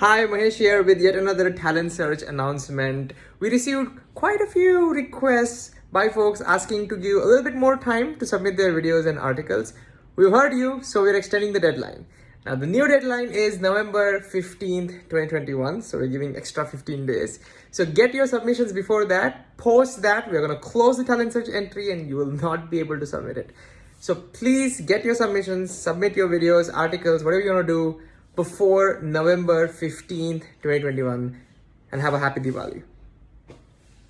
Hi, Mahesh here with yet another talent search announcement. We received quite a few requests by folks asking to give a little bit more time to submit their videos and articles. We've heard you, so we're extending the deadline. Now, the new deadline is November 15th, 2021. So we're giving extra 15 days. So get your submissions before that. Post that. We're going to close the talent search entry and you will not be able to submit it. So please get your submissions, submit your videos, articles, whatever you want to do before November 15th, 2021 and have a happy Diwali.